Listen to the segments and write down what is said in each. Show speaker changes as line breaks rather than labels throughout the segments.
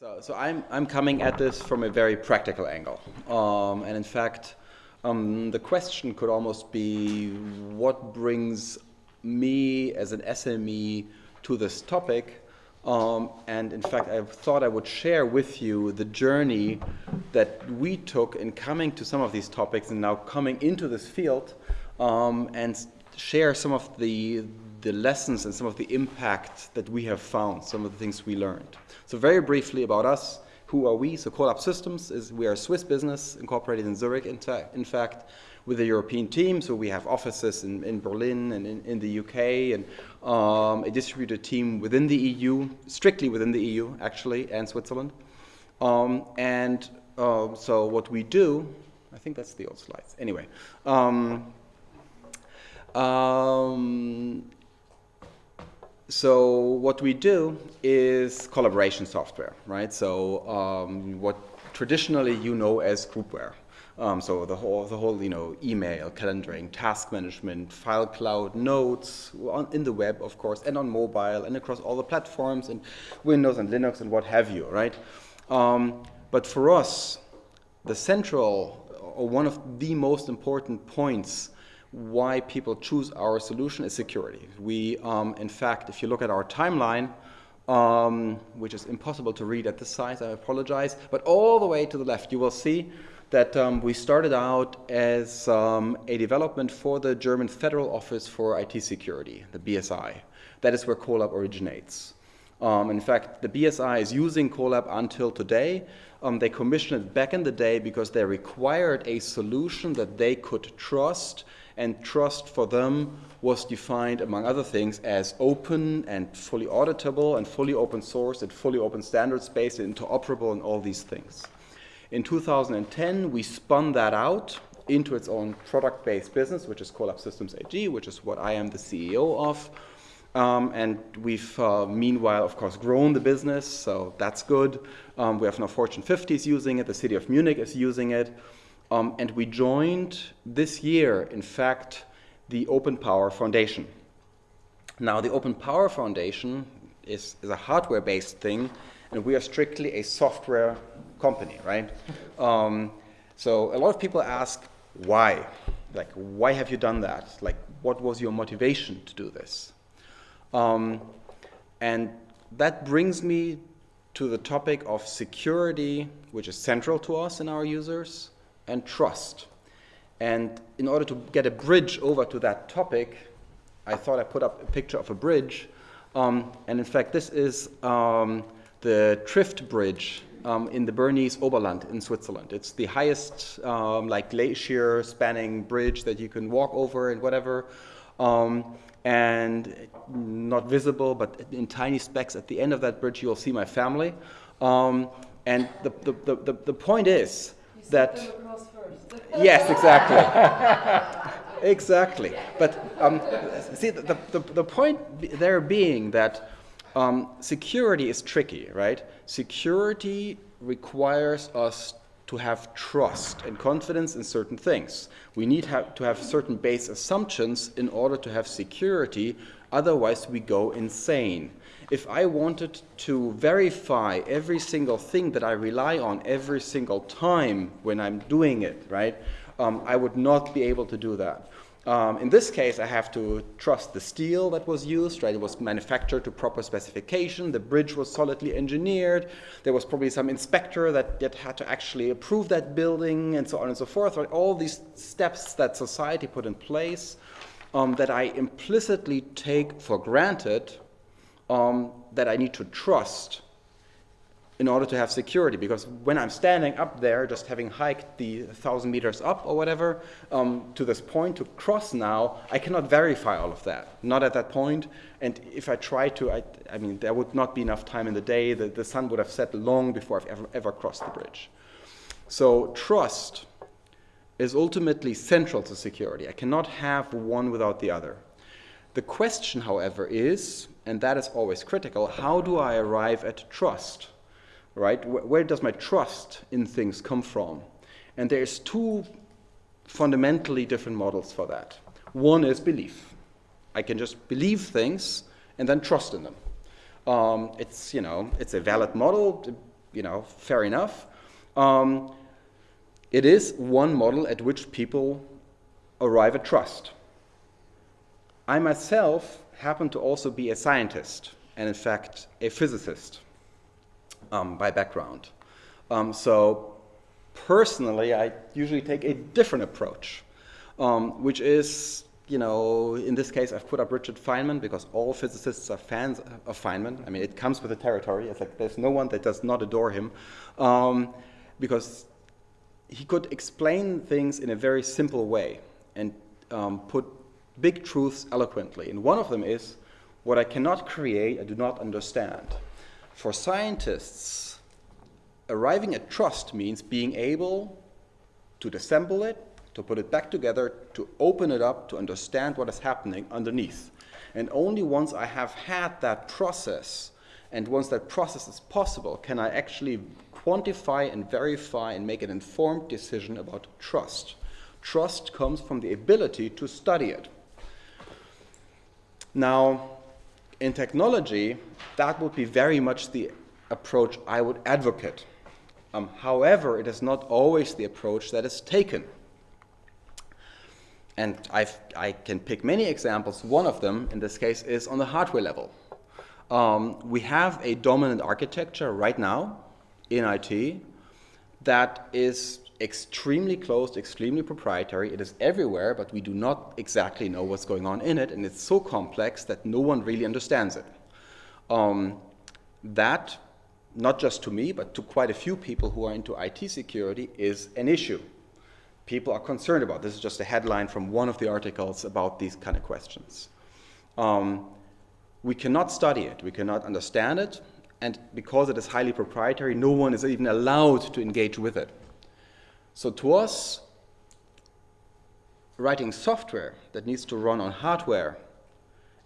So, so I'm, I'm coming at this from a very practical angle. Um, and in fact, um, the question could almost be what brings me as an SME to this topic. Um, and in fact, I thought I would share with you the journey that we took in coming to some of these topics and now coming into this field um, and share some of the, the lessons and some of the impact that we have found, some of the things we learned. So very briefly about us, who are we? So Kolab Systems is we are a Swiss business incorporated in Zurich, in, in fact, with a European team. So we have offices in, in Berlin and in, in the UK and um, a distributed team within the EU, strictly within the EU actually, and Switzerland. Um, and uh, so what we do, I think that's the old slides. Anyway, um, um, so what we do is collaboration software, right? So um, what traditionally you know as groupware. Um, so the whole, the whole, you know, email, calendaring, task management, file cloud, notes, on, in the web, of course, and on mobile, and across all the platforms, and Windows and Linux and what have you, right? Um, but for us, the central, or one of the most important points why people choose our solution is security. We, um, in fact, if you look at our timeline, um, which is impossible to read at this size, I apologize, but all the way to the left, you will see that um, we started out as um, a development for the German Federal Office for IT Security, the BSI. That is where Kolab originates. Um, in fact, the BSI is using Kolab until today. Um, they commissioned it back in the day because they required a solution that they could trust and trust for them was defined, among other things, as open and fully auditable and fully open source and fully open standards based and interoperable and all these things. In 2010, we spun that out into its own product-based business, which is Kolab Systems AG, which is what I am the CEO of. Um, and we've, uh, meanwhile, of course, grown the business, so that's good. Um, we have now Fortune 50s using it, the city of Munich is using it. Um, and we joined this year, in fact, the Open Power Foundation. Now, the Open Power Foundation is, is a hardware-based thing, and we are strictly a software company, right? Um, so a lot of people ask, why? Like, why have you done that? Like, what was your motivation to do this? Um, and that brings me to the topic of security, which is central to us and our users, and trust. And in order to get a bridge over to that topic, I thought I put up a picture of a bridge. Um, and in fact, this is um, the Trift Bridge um, in the Bernese Oberland in Switzerland. It's the highest um, like glacier spanning bridge that you can walk over and whatever. Um, and not visible, but in tiny specks at the end of that bridge, you'll see my family. Um, and the, the, the, the, point is that... yes, exactly. exactly. But um, see, the, the, the point there being that um, security is tricky, right? Security requires us to have trust and confidence in certain things. We need have to have certain base assumptions in order to have security, otherwise we go insane. If I wanted to verify every single thing that I rely on every single time when I'm doing it, right, um, I would not be able to do that. Um, in this case, I have to trust the steel that was used, right? It was manufactured to proper specification. The bridge was solidly engineered. There was probably some inspector that, that had to actually approve that building and so on and so forth. Right? All these steps that society put in place um, that I implicitly take for granted um, that I need to trust in order to have security. Because when I'm standing up there, just having hiked the 1,000 meters up or whatever, um, to this point, to cross now, I cannot verify all of that. Not at that point. And if I try to, I, I mean, there would not be enough time in the day. The, the sun would have set long before I've ever, ever crossed the bridge. So trust is ultimately central to security. I cannot have one without the other. The question, however, is, and that is always critical, how do I arrive at trust? right? Where does my trust in things come from? And there's two fundamentally different models for that. One is belief. I can just believe things and then trust in them. Um, it's, you know, it's a valid model, you know, fair enough. Um, it is one model at which people arrive at trust. I myself happen to also be a scientist and in fact a physicist um, by background. Um, so personally, I usually take a different approach, um, which is, you know, in this case, I've put up Richard Feynman because all physicists are fans of Feynman. I mean, it comes with the territory. It's like there's no one that does not adore him um, because he could explain things in a very simple way and um, put big truths eloquently. And one of them is, what I cannot create, I do not understand. For scientists, arriving at trust means being able to disassemble it, to put it back together, to open it up, to understand what is happening underneath. And only once I have had that process, and once that process is possible, can I actually quantify and verify and make an informed decision about trust. Trust comes from the ability to study it. Now, in technology, that would be very much the approach I would advocate. Um, however, it is not always the approach that is taken. And I've, i can pick many examples. One of them, in this case, is on the hardware level. Um, we have a dominant architecture right now in IT that is extremely closed, extremely proprietary. It is everywhere, but we do not exactly know what's going on in it, and it's so complex that no one really understands it. Um, that, not just to me, but to quite a few people who are into IT security, is an issue. People are concerned about. This is just a headline from one of the articles about these kind of questions. Um, we cannot study it, we cannot understand it, and because it is highly proprietary, no one is even allowed to engage with it. So to us, writing software that needs to run on hardware,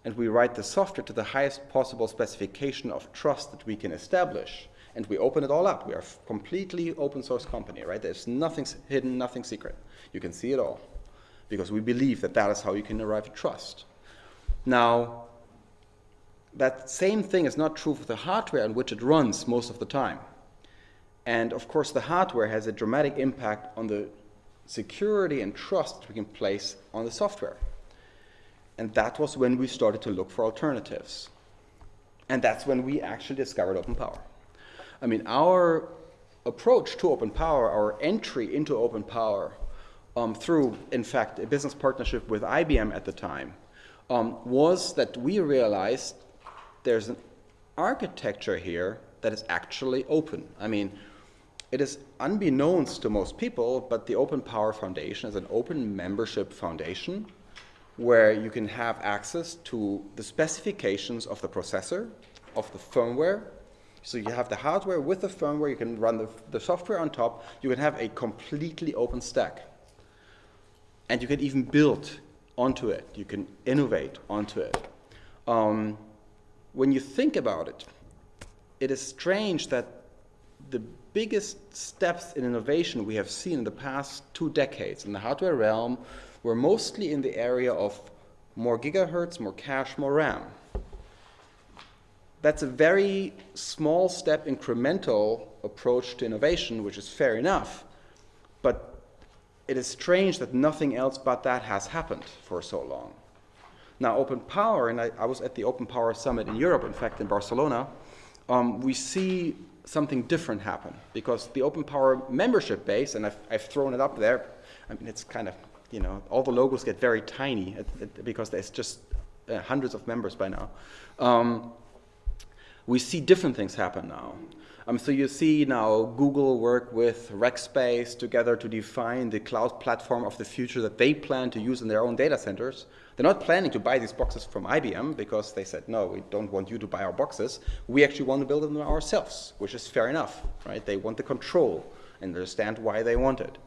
and we write the software to the highest possible specification of trust that we can establish, and we open it all up. We are a completely open source company, right? There's nothing hidden, nothing secret. You can see it all because we believe that that is how you can arrive at trust. Now, that same thing is not true for the hardware on which it runs most of the time. And of course, the hardware has a dramatic impact on the security and trust we can place on the software. And that was when we started to look for alternatives. And that's when we actually discovered Open Power. I mean, our approach to Open Power, our entry into Open Power, um, through, in fact, a business partnership with IBM at the time, um, was that we realized there's an architecture here that is actually open. I mean, it is unbeknownst to most people, but the Open Power Foundation is an open membership foundation where you can have access to the specifications of the processor, of the firmware. So you have the hardware with the firmware, you can run the, the software on top, you can have a completely open stack. And you can even build onto it, you can innovate onto it. Um, when you think about it, it is strange that the biggest steps in innovation we have seen in the past two decades in the hardware realm were mostly in the area of more gigahertz, more cache, more RAM. That's a very small step incremental approach to innovation, which is fair enough. But it is strange that nothing else but that has happened for so long. Now, Open Power, and I, I was at the Open Power Summit in Europe, in fact, in Barcelona, um, we see something different happen because the Open Power membership base, and I've, I've thrown it up there, I mean, it's kind of, you know, all the logos get very tiny at, at, because there's just uh, hundreds of members by now. Um, we see different things happen now. Um, so you see now Google work with Rackspace together to define the cloud platform of the future that they plan to use in their own data centers. They're not planning to buy these boxes from IBM because they said, no, we don't want you to buy our boxes. We actually want to build them ourselves, which is fair enough, right? They want the control and understand why they want it.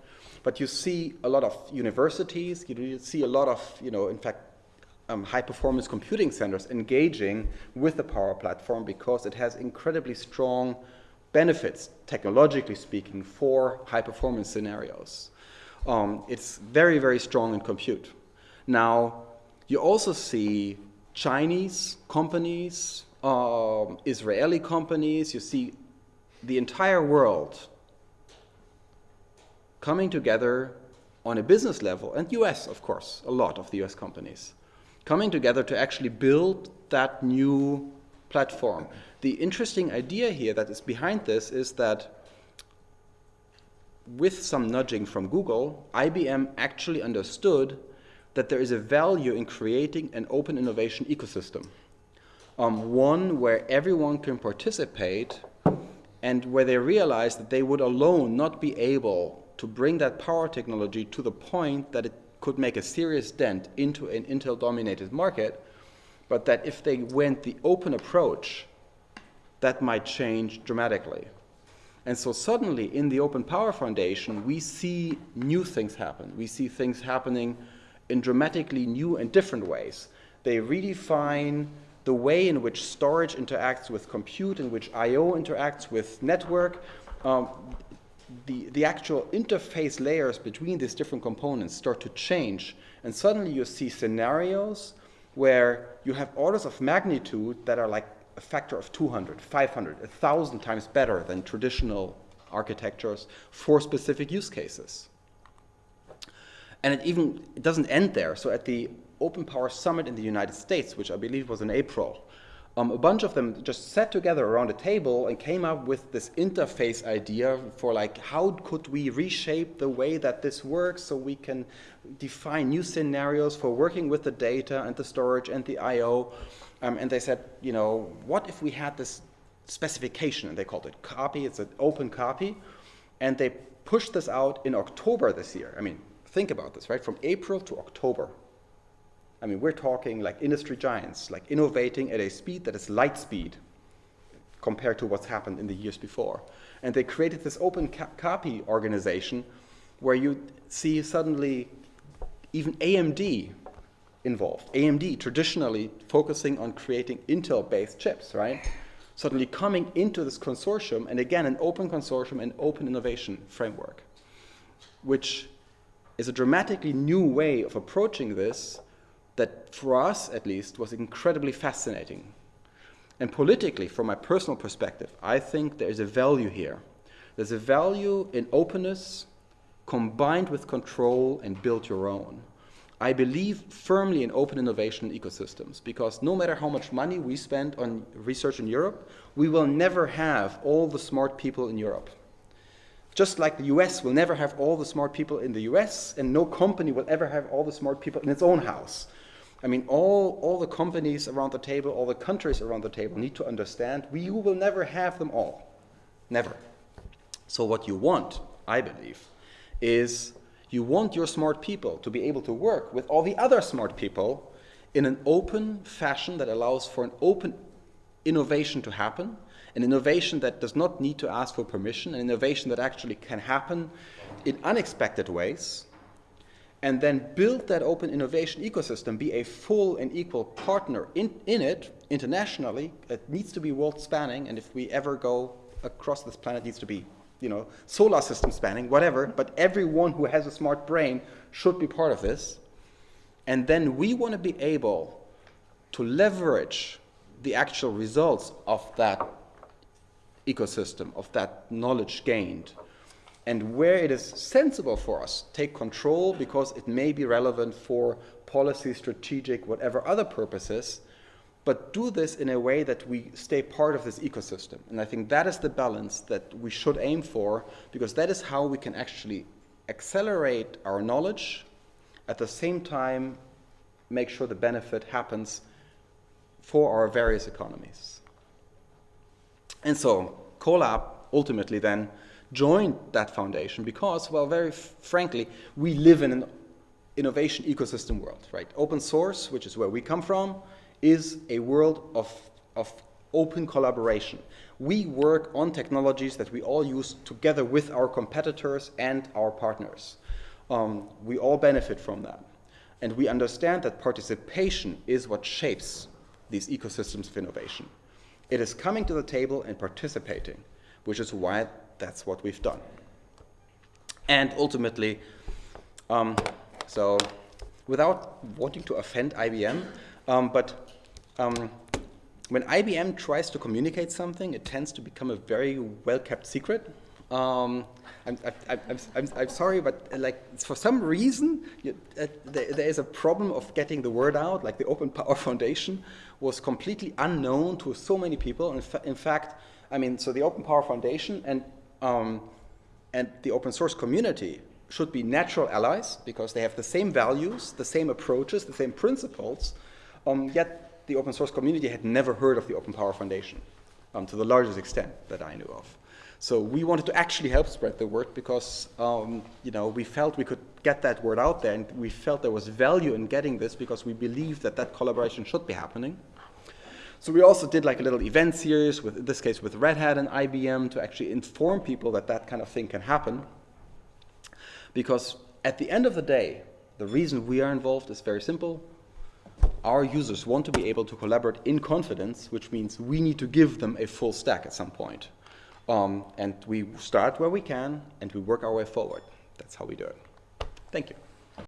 But you see a lot of universities, you see a lot of, you know, in fact, um, high performance computing centers engaging with the Power Platform because it has incredibly strong benefits, technologically speaking, for high performance scenarios. Um, it's very, very strong in compute. Now, you also see Chinese companies, um, Israeli companies, you see the entire world coming together on a business level, and US, of course, a lot of the US companies, coming together to actually build that new platform. The interesting idea here that is behind this is that with some nudging from Google, IBM actually understood that there is a value in creating an open innovation ecosystem. Um, one where everyone can participate and where they realize that they would alone not be able to bring that power technology to the point that it could make a serious dent into an Intel-dominated market, but that if they went the open approach, that might change dramatically. And so suddenly in the Open Power Foundation, we see new things happen. We see things happening in dramatically new and different ways. They redefine the way in which storage interacts with compute, in which I.O. interacts with network. Um, the, the actual interface layers between these different components start to change. And suddenly you see scenarios where you have orders of magnitude that are like a factor of 200, 500, 1,000 times better than traditional architectures for specific use cases. And it even it doesn't end there. So at the Open Power Summit in the United States, which I believe was in April, um, a bunch of them just sat together around a table and came up with this interface idea for like how could we reshape the way that this works so we can define new scenarios for working with the data and the storage and the I.O. Um, and they said, you know, what if we had this specification, and they called it CAPI, it's an OpenCAPI, and they pushed this out in October this year. I mean, think about this, right? From April to October. I mean, we're talking like industry giants, like innovating at a speed that is light speed compared to what's happened in the years before. And they created this open copy organization where you see suddenly even AMD involved. AMD traditionally focusing on creating Intel-based chips, right? Suddenly coming into this consortium, and again, an open consortium and open innovation framework, which is a dramatically new way of approaching this that for us at least was incredibly fascinating. And politically, from my personal perspective, I think there is a value here. There's a value in openness combined with control and build your own. I believe firmly in open innovation ecosystems because no matter how much money we spend on research in Europe, we will never have all the smart people in Europe. Just like the US will never have all the smart people in the US, and no company will ever have all the smart people in its own house. I mean, all, all the companies around the table, all the countries around the table need to understand we will never have them all. Never. So what you want, I believe, is you want your smart people to be able to work with all the other smart people in an open fashion that allows for an open innovation to happen, an innovation that does not need to ask for permission, an innovation that actually can happen in unexpected ways, and then build that open innovation ecosystem, be a full and equal partner in, in it internationally. It needs to be world spanning, and if we ever go across this planet, needs to be you know, solar system spanning, whatever, but everyone who has a smart brain should be part of this. And then we want to be able to leverage the actual results of that ecosystem, of that knowledge gained, and where it is sensible for us, take control because it may be relevant for policy, strategic, whatever other purposes, but do this in a way that we stay part of this ecosystem. And I think that is the balance that we should aim for because that is how we can actually accelerate our knowledge, at the same time make sure the benefit happens for our various economies. And so Kolab ultimately then joined that foundation because, well, very frankly, we live in an innovation ecosystem world, right? Open source, which is where we come from, is a world of, of open collaboration. We work on technologies that we all use together with our competitors and our partners. Um, we all benefit from that. And we understand that participation is what shapes these ecosystems of innovation. It is coming to the table and participating, which is why that's what we've done. And ultimately, um, so without wanting to offend IBM, um, but um, when IBM tries to communicate something, it tends to become a very well-kept secret. Um, I'm, I, I'm, sorry, but uh, like for some reason, you, uh, there, there is a problem of getting the word out. Like the Open Power Foundation was completely unknown to so many people. In, fa in fact, I mean, so the Open Power Foundation and um, and the open source community should be natural allies because they have the same values, the same approaches, the same principles. Um, yet the open source community had never heard of the Open Power Foundation um, to the largest extent that I knew of. So we wanted to actually help spread the word because um, you know we felt we could get that word out there, and we felt there was value in getting this because we believed that that collaboration should be happening. So we also did like a little event series with, in this case, with Red Hat and IBM to actually inform people that that kind of thing can happen. Because at the end of the day, the reason we are involved is very simple. Our users want to be able to collaborate in confidence, which means we need to give them a full stack at some point. Um, and we start where we can and we work our way forward. That's how we do it. Thank you.